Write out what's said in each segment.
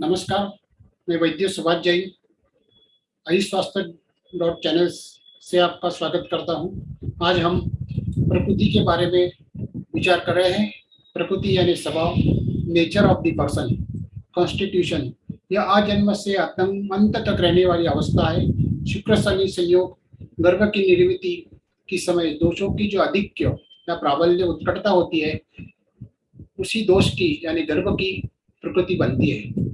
नमस्कार, मैं वैद्य सुभाष जैन आई स्वास्थ्य डॉट चैनल से आपका स्वागत करता हूँ। आज हम प्रकृति के बारे में विचार कर रहे हैं। प्रकृति यानी स्वभाव nature of the person constitution यह आजन्म से अंत तक रहने वाली अवस्था है। शुक्र, शनि, संयोग, गर्भ की निर्मिति की समय दोषों की जो अधिक्य या प्राबल्य उत्कटता होती है, उसी दोष की यानी गर्भ की प्रकृति बनती है।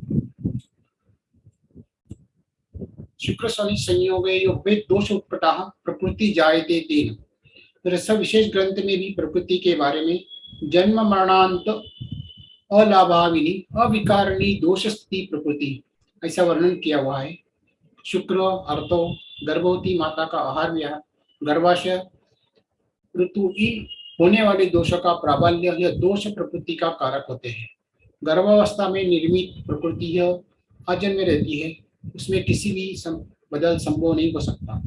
शुक्र शनि संयोग योगे दोष उत्पटा प्रकृति जायते तीन रस विशेष ग्रंथ में भी प्रकृति के बारे में जन्म, मरणांत, अलाभाविनी, अविकारणी दोष स्थिति प्रकृति ऐसा वर्णन किया हुआ है। शुक्र, अर्थो, गर्भवती माता का आहार विहार गर्भाशय ऋतु होने वाले दोषों का प्राबल्य यह दोष प्रकृति का कारक होते हैं। गर्भावस्था में निर्मित प्रकृति यह अजन्म रहती है। उसमें किसी भी सम, बदल संभव नहीं हो सकता।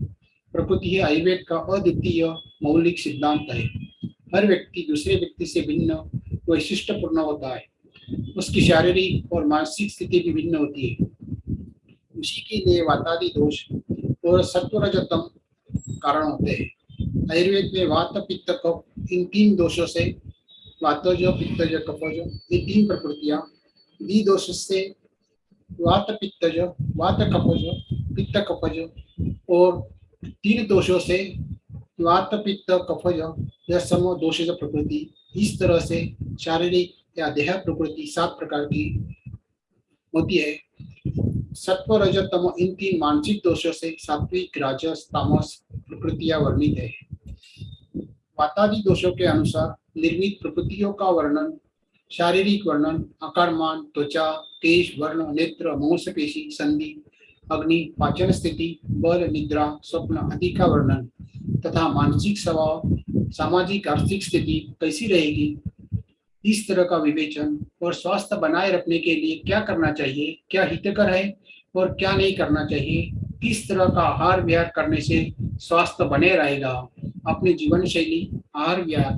प्रकृति है आयुर्वेद का अद्वितीय मौलिक सिद्धांत है। हर व्यक्ति दूसरे व्यक्ति से भिन्न वैशिष्टपूर्ण होता है। उसकी शारीरिक और मानसिक स्थिति भी भिन्न होती है। उसी के लिए वातादि दोष और सत्वरजतम कारण होते हैं। आयुर्वेद में वात पित्त कफ इन तीन दोषों से वातज पित्तज कफज ये तीन प्रकृतियाँ दोष से वात पित्तज वात कपज पित्त कपज और तीन दोषों से वात पित्त कफज यह सम दोष प्रकृति। इस तरह से शारीरिक या देह प्रकृति सात प्रकार की होती है। सत्व रजतम इन तीन मानसिक दोषों से सात्विक, राजस, तामस प्रकृतियाँ वर्णित है। वातादि दोषों के अनुसार निर्मित प्रकृतियों का वर्णन शारीरिक वर्णन आकारमान त्वचा केश वर्ण, नेत्र, मांसपेशी, संधि, अग्नि, पाचन स्थिति, बल, निद्रा, स्वप्न आदि का वर्णन तथा मानसिक स्वभाव, सामाजिक, आर्थिक स्थिति कैसी रहेगी? इस तरह का विवेचन और स्वास्थ्य बनाए रखने के लिए क्या करना चाहिए? क्या हितकर है और क्या नहीं करना चाहिए? किस तरह का आहार विहार करने से स्वास्थ्य बने रहेगा। अपनी जीवन शैली आहार विहार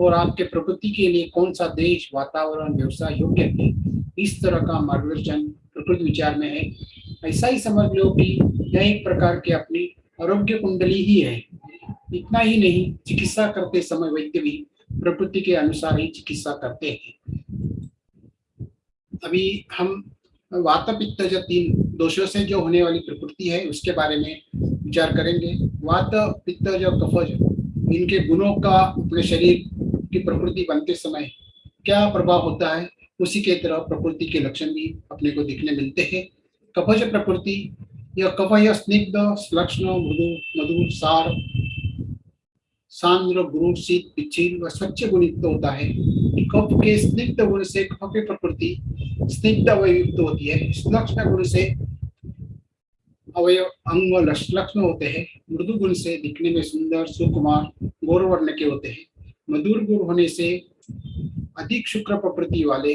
और आपके प्रकृति के लिए कौन सा देश, वातावरण, व्यवसाय योग्य है? इस तरह का मार्गदर्शन प्रकृति विचार में है। ऐसा ही समझ लो कि यह एक प्रकार की अपनी आरोग्य कुंडली ही है। इतना ही नहीं, चिकित्सा करते समय वैद्य भी प्रकृति के अनुसार ही चिकित्सा करते हैं। अभी हम वात पित्त जो तीन दोषों से जो होने वाली प्रकृति है, उसके बारे में विचार करेंगे। वात पित्त जो कफज इनके गुणों का अपने शरीर की प्रकृति बनते समय क्या प्रभाव होता है, उसी के तरह प्रकृति के लक्षण भी अपने को दिखने मिलते हैं। कफज प्रकृति, यह कफ यह स्निग्ध लक्षण मृदु मधुर सार, सांद्र गुरु शीत पिछिल व स्वच्छ गुणयुक्त होता है। कफ के स्निग्ध गुण से कफ की प्रकृति स्निग्ध व युक्त होती है। लक्षण गुण से अवयव अंग लक्षण होते हैं। मृदु गुण से दिखने में सुंदर सुकुमार गौर वर्ण के होते हैं। मधुर गुण होने से अधिक शुक्र प्रकृति वाले,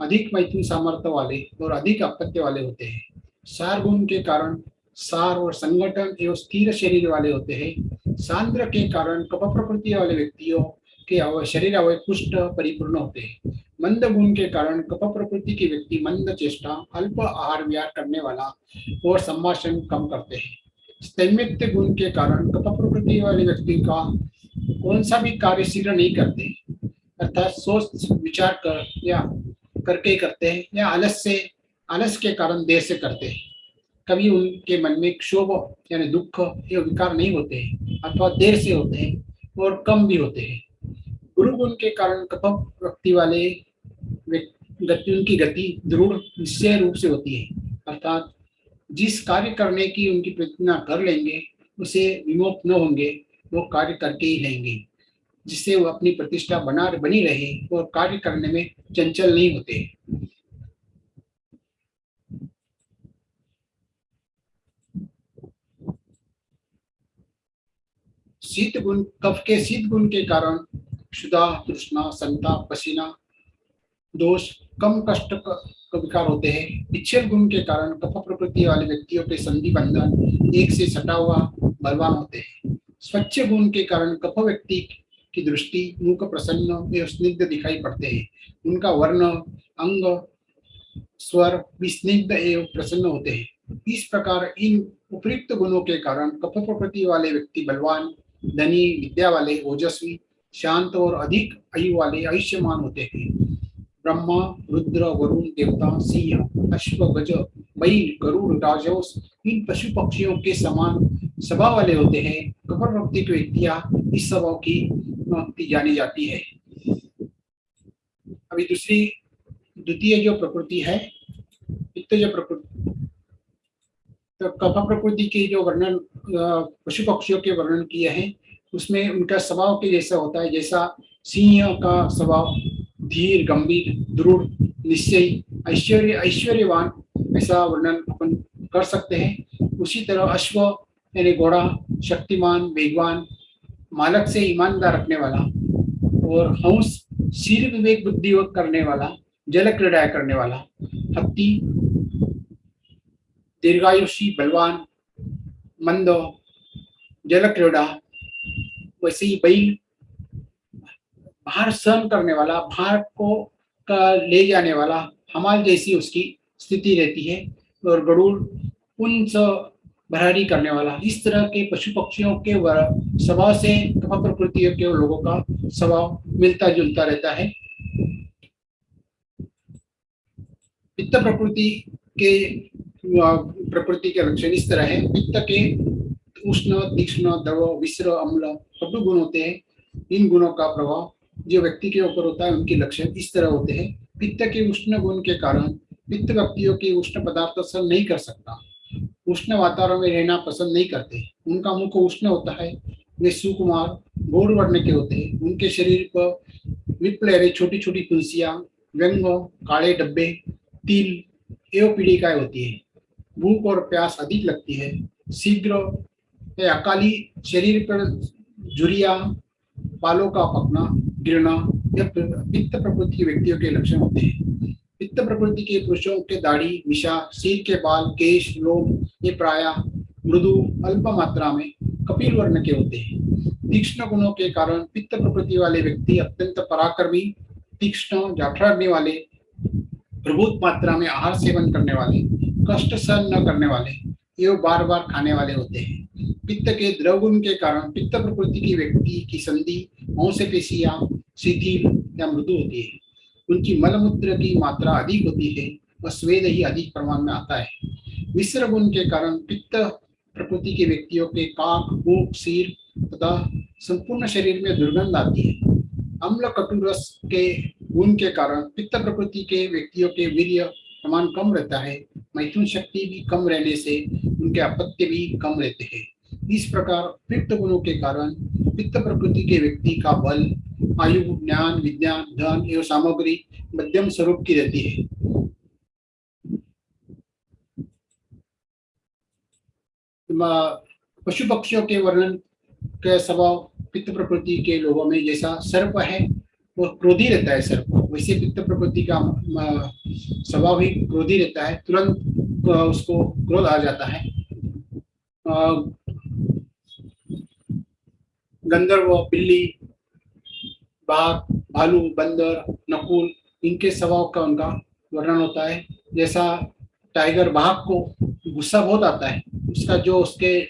अधिक मैथुन सामर्थ्य वाले और अधिक अपत्य वाले होते हैं। सार गुण के कारण सार और संगठन एवं स्थिर शरीर वाले होते हैं। सांद्र के कारण कप प्रकृति वाले व्यक्तियों के शरीर अवय पुष्ट परिपूर्ण होते हैं। मंद गुण के कारण कप प्रकृति के व्यक्ति मंद चेष्टा, अल्प आहार विहार करने वाला और संभाषण कम करते हैं। गुण के कारण कप प्रकृति वाले व्यक्ति का कौन सा भी कार्य शीघ्र नहीं करते, अर्थात सोच, विचार कर या करके करते हैं या आलस से, आलस के कारण देर से करते हैं। कभी उनके मन में क्षोभ यानी दुख या विकार नहीं होते हैं, अथवा देर से होते हैं और कम भी होते हैं। गुरु गुण के कारण कप व्यक्ति वाले गति उनकी गति दृढ़, निश्चय रूप से होती है। अर्थात जिस कार्य करने की उनकी प्रतिज्ञा कर लेंगे, उसे विमोप न होंगे, वो कार्य करके ही रहेंगे, जिससे वो अपनी प्रतिष्ठा बना बनी रहे और कार्य करने में चंचल नहीं होते। शीत गुण कफ के शीत गुण के कारण क्षुदा तृष्णा संताप पसीना, दोष, कम कष्ट विकार होते हैं। पिछल गुण के कारण कफ प्रकृति वाले व्यक्तियों के संधि बंधन एक से सटा हुआ बलवान होते हैं। स्वच्छ गुण के कारण कफ व्यक्ति की दृष्टि, मुख प्रसन्न एवं स्निग्ध दिखाई पड़ते हैं। उनका वर्ण, अंग, स्वर विस्निग्ध एवं प्रसन्न होते हैं। इस प्रकार इन उपयुक्त गुणों के कारण कप प्रकृति वाले व्यक्ति बलवान, धनी, विद्या वाले, ओजस्वी शांत और अधिक आयु वाले आयुष्यमान होते हैं। ब्रह्मा, रुद्र, वरुण, देवता, सिंह, अश्व, गज, बैल, गरुड़ राजोस इन पशु पक्षियों के समान स्वभाव वाले होते हैं। कपर भक्ति की व्यक्तियाँ इस स्वभाव की भक्ति जानी जाती है। अभी दूसरी, द्वितीय जो प्रकृति है जो प्रकृति तो कफ प्रकृति के जो वर्णन पशु पक्षियों के वर्णन किए हैं उसमें उनका स्वभाव के जैसा होता है, जैसा सिंह का स्वभाव, धीर, गंभीर, दृढ़, निश्चय, ऐश्वर्य, ऐश्वर्यवान, ऐसा वर्णन अपन कर सकते हैं। उसी तरह अश्व, यानी घोड़ा, शक्तिमान, वेगवान, मालक से ईमानदार रखने वाला और हंस सिर विवेक बुद्धि करने वाला, जल क्रीड़ा करने वाला हत्ती दीर्घायुषी, बलवान, मंदो, जल क्रीड़ा वैसे ही बैल भार सहन करने वाला भार को, का ले जाने वाला हमाल जैसी उसकी स्थिति रहती है और गरुड़ उन भरारी करने वाला, इस तरह के पशु पक्षियों के स्वभाव से कपा प्रकृति के लोगों का स्वभाव मिलता जुलता रहता है। पित्त प्रकृति के प्रकृति के लक्षण इस तरह है। पित्त के उष्ण, तीक्ष्ण, द्रव विश्र अम्ल कटु गुण होते हैं। इन गुणों का प्रभाव जो व्यक्ति के ऊपर होता है, उनके लक्षण इस तरह होते हैं। पित्त के उष्ण गुण के कारण पित्त व्यक्तियों के उष्ण पदार्थ सहन नहीं कर सकता। उष्ण वातावरण में रहना पसंद नहीं करते। उनका मुख उष्ण होता है, वे सुकुमार घोर वर्ण के होते हैं। उनके शरीर पर विप्लहरे छोटी छोटी तुलसियाँ व्यंग, काले डब्बे, तिल, एवं पीड़िकाएँ होती है। भूख और प्यास अधिक लगती है। शीघ्र अकाली शरीर पर झुरिया बालों का पकना, गिरना, यह पित्त प्रकृति के व्यक्तियों के लक्षण होते हैं। पित्त प्रकृति के पुरुषों के दाढ़ी विषा सिर के बाल, केश, लोम, ये प्राय मृदु, अल्प मात्रा में कपिल वर्ण के होते हैं। तीक्ष्ण गुणों के कारण पित्त प्रकृति वाले व्यक्ति अत्यंत पराक्रमी, तीक्ष्ण, जाठराग्नि वाले, प्रभुत मात्रा में आहार सेवन करने वाले, कष्ट सहन न करने वाले एवं बार बार खाने वाले होते हैं। पित्त के द्रव गुण के कारण पित्त प्रकृति की व्यक्ति की संधि पेशिया शिथिल या मृदु होती है। उनकी मलमूत्र की मात्रा अधिक होती है और स्वेद ही अधिक प्रमाण में आता है। मिश्र गुण के कारण पित्त प्रकृति के व्यक्तियों के काक मुख सिर तथा संपूर्ण शरीर में दुर्गंध आती है। अम्ल कटुरस के गुण के कारण पित्त प्रकृति के व्यक्तियों के वीर्य प्रमाण कम रहता है मैथुन शक्ति भी कम रहने से उनके अपत्य भी कम रहते हैं। इस प्रकार पित्त गुणों के कारण पित्त प्रकृति के व्यक्ति का बल, आयु, ज्ञान, विज्ञान, धन एवं सामग्री मध्यम स्वरूप की रहती है। पशु पक्षियों के वर्णन के स्वभाव पित्त प्रकृति के लोगों में जैसा सर्प है वो क्रोधी रहता है सर्प वैसे पित्त प्रकृति का स्वभाव ही क्रोधी रहता है। तुरंत उसको क्रोध आ जाता है। गंधर्व, बिल्ली, बाघ, भालू, बंदर, नकुल, इनके स्वभाव का उनका वर्णन होता है। जैसा टाइगर बाघ को गुस्सा बहुत आता है, उसका जो उसके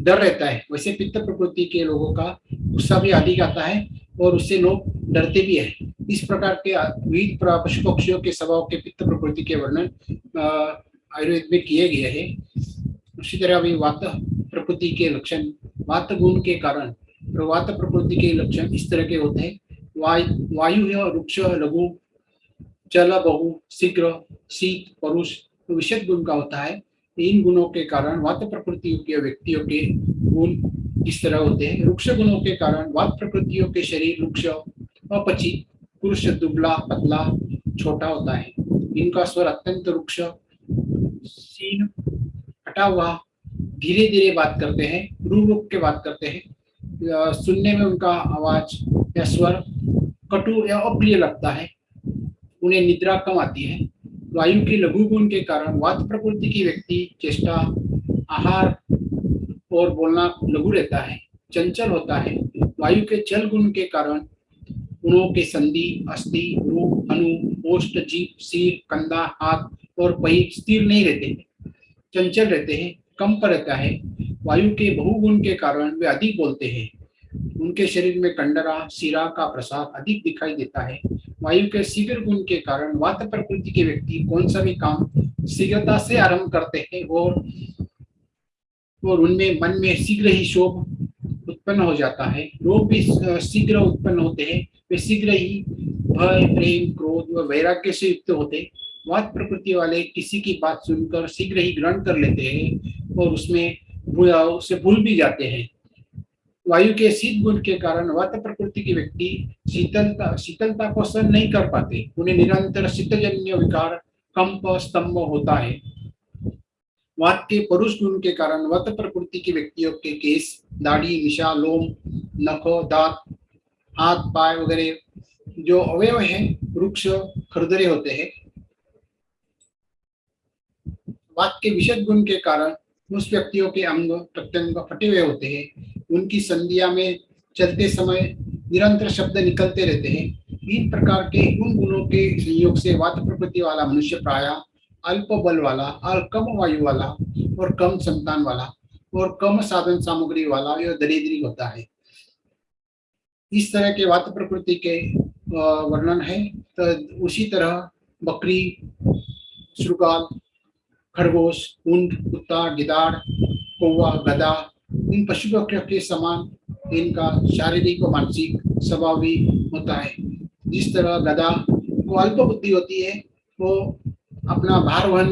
डर रहता है, वैसे पित्त प्रकृति के लोगों का गुस्सा भी अधिक आता है। और उससे लोग डरते भी है। इस प्रकार के विविध पशु पक्षियों के स्वभाव के पित्त प्रकृति के वर्णन आयुर्वेद में किए गए हैं। उसी तरह अभी वात प्रकृति के लक्षण, वात गुण के कारण वात प्रकृति के लक्षण इस तरह के होते हैं। वायु है वृक्ष लघु, जल, बहु, शीघ्र, शीत, परुष तो विशेष गुण का होता है। इन गुणों के कारण वात प्रकृति के व्यक्तियों के गुण इस तरह होते हैं। वृक्ष गुणों के कारण वाद प्रकृतियों के शरीर वृक्ष अपची, पुरुष दुबला, पतला, छोटा होता है। इनका स्वर अत्यंत सीन हटा हुआ धीरे धीरे बात करते हैं रू रुक के बात करते हैं। सुनने में उनका आवाज़ या स्वर कटु या अप्रिय लगता है, उन्हें निद्रा कम आती है। वायु के लघु गुण के कारण वात प्रकृति की व्यक्ति, चेष्टा, आहार और बोलना लघु रहता है, चंचल होता है। वायु के चल गुण के कारण गुणों के संधि, अस्थि, रूप अनु ओष्ट जीप सिर, कंधा, हाथ और पही स्थिर नहीं रहते चंचल रहते हैं, कंप रहता है। वायु के बहुगुण के कारण वे अधिक बोलते हैं। उनके शरीर में कंडरा, सिरा का प्रसार अधिक दिखाई देता है। वायु के शीघ्र गुण के कारण वात प्रकृति के व्यक्ति कौन सा भी काम शीघ्रता से आरंभ करते हैं और और उनमें मन में शीघ्र ही शोभ उत्पन्न हो जाता है। रोग भी शीघ्र उत्पन्न होते हैं। वे शीघ्र ही भय, प्रेम, क्रोध व वैराग्य से युक्त होते वात प्रकृति वाले किसी की बात सुनकर शीघ्र ही ग्रहण कर लेते हैं और उसमें उसे भूल भी जाते हैं। वायु के शीत गुण के कारण वात प्रकृति के व्यक्ति शीतलता शीतलता को सहन नहीं कर पाते। उन्हें निरंतर शीतजन्य विकार, कंप, स्तंभ होता है। के पुरुष गुण के कारण वत प्रकृति के व्यक्तियों के केस, दाढ़ी, निशा, लोम, नखो, दांत, हाथ, पाय वगैरह जो अवयव है, वृक्ष, खरदरे होते हैं। के विशद गुण के कारण उस व्यक्तियों के अंग प्रत्यंग फटे हुए होते हैं। उनकी संधिया में चलते समय निरंतर शब्द निकलते रहते हैं। इन प्रकार के उन गुणों के संयोग से वात प्रकृति वाला मनुष्य प्राय अल्प बल वाला और कम वायु वाला और कम संतान वाला और कम साधन सामग्री वाला यह दरिद्री होता है। इस तरह के वात प्रकृति के वर्णन है। तो उसी तरह बकरी, श्रुगाल, खरगोश, ऊँट, कुत्ता, गिदाड़, कौवा गदा इन पशु पक्षियों के समान इनका शारीरिक और मानसिक स्वभाव भी होता है। जिस तरह गदा को अल्प बुद्धि होती है, वो अपना भार वहन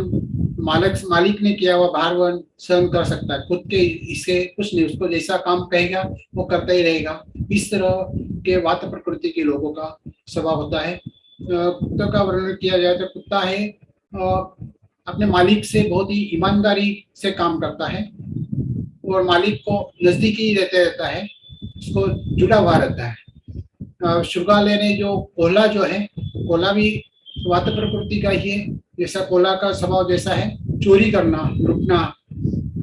मालिक मालिक ने किया हुआ भार वहन सहन कर सकता है। खुद के इससे कुछ नहीं, उसको जैसा काम कहेगा, वो करता ही रहेगा। इस तरह के वात प्रकृति के लोगों का स्वभाव होता है। कुत्ता का वर्णन किया जाए तो कुत्ता है अपने मालिक से बहुत ही ईमानदारी से काम करता है और मालिक को नजदीकी रहते रहता है, उसको जुड़ा हुआ रहता है। शुगालय ने जो कोहला जो है, कोहला भी वात प्रकृति का ही है। जैसा कोला का स्वभाव जैसा है, चोरी करना, लुटना,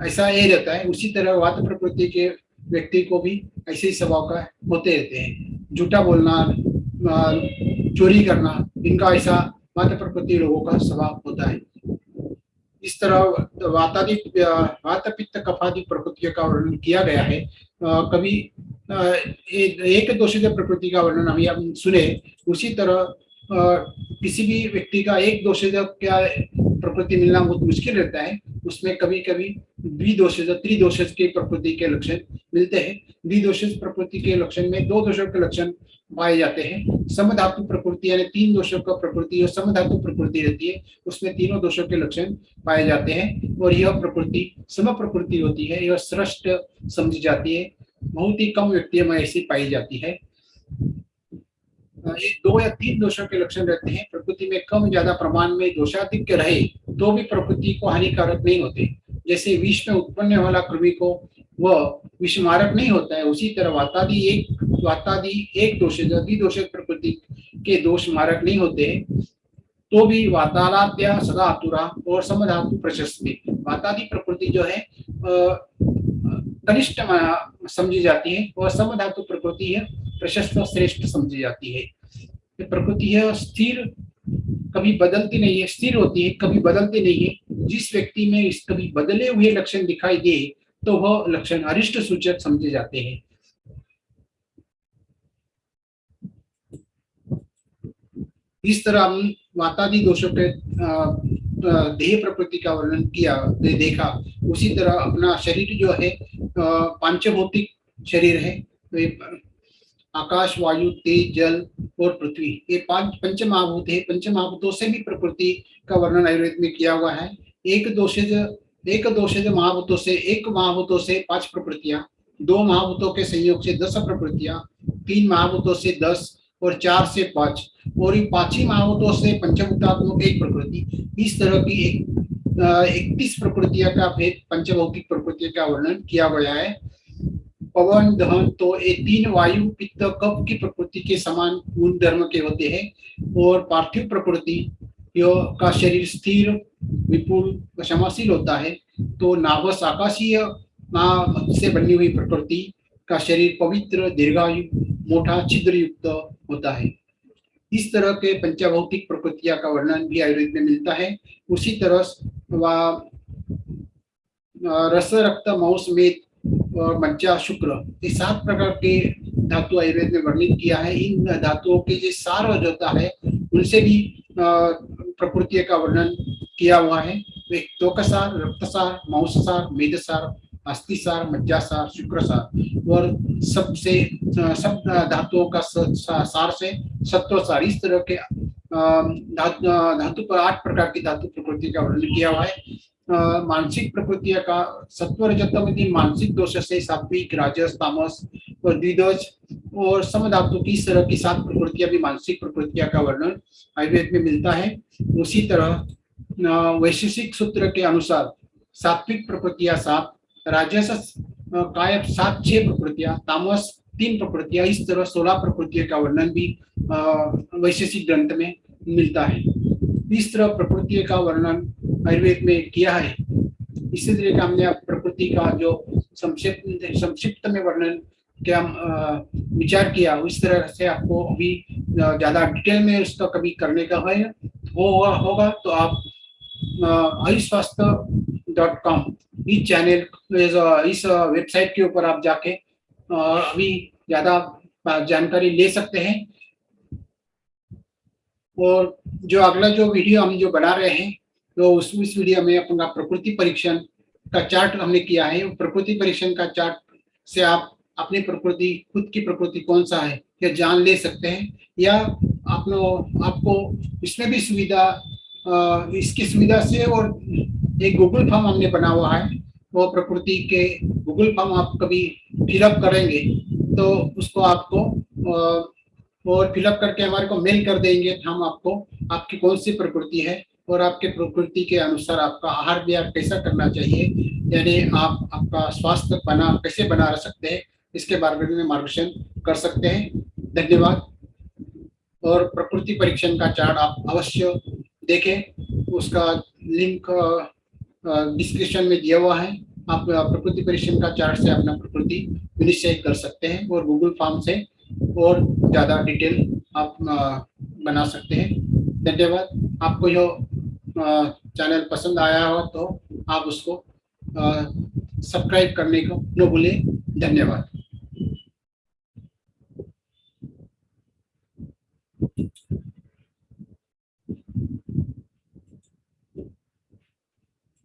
ऐसा ये रहता है। उसी तरह वात प्रकृति के व्यक्ति को भी ऐसे ही स्वभाव का होते रहते हैं। झूठा बोलना चोरी करना, इनका ऐसा वात प्रकृति लोगों का स्वभाव होता है। इस तरह वातादि वात पित्त कफादि प्रकृति का वर्णन किया गया है। कभी एक दोषित प्रकृति का वर्णन हम सुने, उसी तरह किसी भी व्यक्ति का एक दोषज क्या प्रकृति मिलना बहुत मुश्किल रहता है, उसमें कभी कभी द्विदोषज त्रिदोषज के प्रकृति के लक्षण मिलते हैं। द्विदोषज प्रकृति के लक्षण में दो दोषों के लक्षण पाए जाते हैं। समधातु प्रकृति यानी तीन दोषों का प्रकृति और समधातु प्रकृति रहती है, उसमें तीनों दोषों के लक्षण पाए जाते हैं और यह प्रकृति, सम प्रकृति होती है, यह श्रेष्ठ समझी जाती है। बहुत ही कम व्यक्तियों में ऐसी पाई जाती है। दो या तीन दोषों के लक्षण रहते हैं। प्रकृति में कम, ज़्यादा प्रमाण में दोषाधिक रहे तो भी प्रकृति को हानिकारक नहीं होते। जैसे विष में उत्पन्न वाला कृमि को, वह विषमारक नहीं होता है। उसी तरह वातादि एक वातादि एक दोष दोषित प्रकृति के दोष मारक नहीं होते तो भी वातालाद्या सदा आतुरा और समधातु प्रशस्त। वातादि प्रकृति जो है कनिष्ठ समझी जाती है और समधातु प्रकृति है, प्रशस्त श्रेष्ठ समझी जाती है। प्रकृति है, स्थिर, कभी बदलती नहीं है, स्थिर होती है, कभी बदलती नहीं है। जिस व्यक्ति में इस कभी बदले हुए लक्षण दिखाई दे तो वह लक्षण अरिष्ट सूचक समझे जाते हैं। इस तरह हम वातादि दोषों के देह प्रकृति का वर्णन किया, दे, देखा। उसी तरह अपना शरीर जो है पांचभौतिक शरीर है। तो आकाश वायु तेज जल और पृथ्वी। ये पाँच पंच महाभूत है। पंच महाभूतों से भी प्रकृति का वर्णन आयुर्वेद में किया हुआ है। एक दोषज एक दोषज महाभूतों से, एक महाभूतों से पाँच प्रकृतियाँ। दो महाभूतों के संयोग से दस प्रकृतियाँ, तीन महाभूतों से दस और चार से पाँच। और इन पाँच ही महाभूतों से पंचभूतात्मक एक प्रकृति। इस तरह की एक इकतीस प्रकृतियाँ का भेद पंचभौतिक प्रकृति का वर्णन किया गया है। पवन दहन तो ये तीन वायु, पित्त कप की प्रकृति के समान गुण धर्म के होते हैं। और पार्थिव प्रकृति का शरीर स्थिर, विपुल, क्षमाशील होता है। तो नाभस आकाशीय से बनी हुई प्रकृति का शरीर पवित्र, दीर्घायु, मोटा छिद्र युक्त होता है। इस तरह के पंचभौतिक प्रकृतियाँ का वर्णन भी आयुर्वेद में मिलता है। उसी तरह रस, रक्त मौस मेद और मज्जा शुक्र। ये सात प्रकार के धातु आयुर्वेद में वर्णित किया है। इन धातुओं के जो सार होता है, उनसे भी प्रकृति का वर्णन किया हुआ है। वे त्वकसार रक्तसार मौसार मेदसार अस्थिसार मज्जासार, शुक्रसार। और सबसे सब धातुओं का सार से सत्वसार इस तरह के धातु पर आठ प्रकार की धातु प्रकृति का वर्णन किया हुआ है। मानसिक प्रकृति का सत्वर जतमति मानसिक दोष से सात्विक, राजस, तामस और द्विदोष और सम धातु की इस तरह की सात प्रकृतियाँ भी मानसिक प्रकृतियाँ का वर्णन आयुर्वेद में मिलता है। उसी तरह वैशेषिक सूत्र के अनुसार सात्विक प्रकृतियाँ सात, राजस काय सात, छह प्रकृतियाँ, तामस तीन प्रकृतियाँ, इस तरह सोलह प्रकृतियों का वर्णन भी वैशेषिक ग्रंथ में मिलता है। इस तरह प्रकृति का वर्णन आयुर्वेद में किया है। इसी तरह का हमने प्रकृति का जो संक्षिप्त संक्षिप्त में वर्णन क्या विचार किया, उस तरह से आपको अभी ज़्यादा डिटेल में उसका कभी करने का है वो होगा होगा तो आप स्वास्थ्य डॉट कॉम, इस चैनल, इस वेबसाइट के ऊपर आप जाके अभी ज़्यादा जानकारी ले सकते हैं। और जो अगला जो वीडियो हम जो बना रहे हैं तो उस इस वीडियो में अपना प्रकृति परीक्षण का चार्ट हमने किया है। प्रकृति परीक्षण का चार्ट से आप अपनी प्रकृति, खुद की प्रकृति कौन सा है या जान ले सकते हैं। या अपनो आपको इसमें भी सुविधा इसकी सुविधा से और एक गूगल फॉर्म हमने बना हुआ है। वो प्रकृति के गूगल फॉर्म आप कभी फिलअप करेंगे तो उसको आपको और फिलअप करके हमारे को मेल कर देंगे। हम आपको, आपकी कौन सी प्रकृति है और आपके प्रकृति के अनुसार आपका आहार विहार कैसा करना चाहिए? यानी आप आपका स्वास्थ्य बना, कैसे बना रह सकते हैं? इसके बारे में मार्गदर्शन कर सकते हैं। धन्यवाद। और प्रकृति परीक्षण का चार्ट आप अवश्य देखें। उसका लिंक डिस्क्रिप्शन में दिया हुआ है। आप प्रकृति परीक्षण का चार्ट से अपना प्रकृति निश्चय कर सकते हैं और गूगल फॉर्म से और ज़्यादा डिटेल आप बना सकते हैं। धन्यवाद। आपको जो चैनल पसंद आया हो तो आप उसको सब्सक्राइब करने को न भूलें। धन्यवाद।